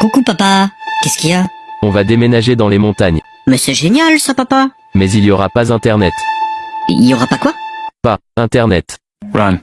Coucou papa, qu'est-ce qu'il y a? On va déménager dans les montagnes. Mais c'est génial ça papa Mais il y aura pas internet. Il y aura pas quoi? Pas internet. Run.